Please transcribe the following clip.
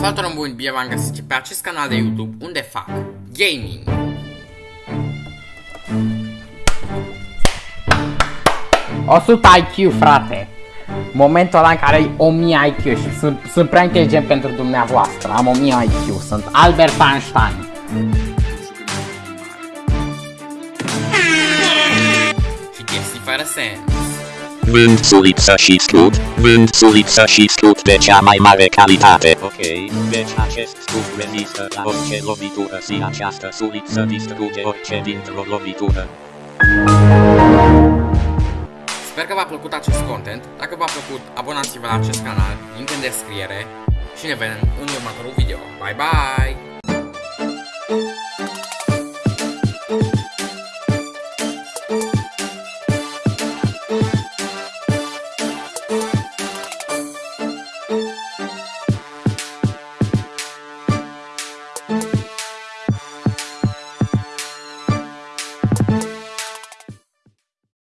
Salut oameni buni, bine v-am găsit pe acest canal de YouTube unde fac gaming. O 100 IQ, frate. Momentul ăla în care ai 1000 IQ și sunt, sunt prea inteligent pentru dumneavoastră. Am 1000 IQ, sunt Albert Einstein. Și chestii fără sens. Vând suliță și scut, vând suliță și scut de cea mai mare calitate. Ok, deci acest scut rezistă la orice lovitură și această suliță distruge orice dintr-o lovitură. Sper că v-a plăcut acest content. Dacă v-a plăcut, abonați-vă la acest canal, link în descriere și ne vedem în următorul video. Bye bye!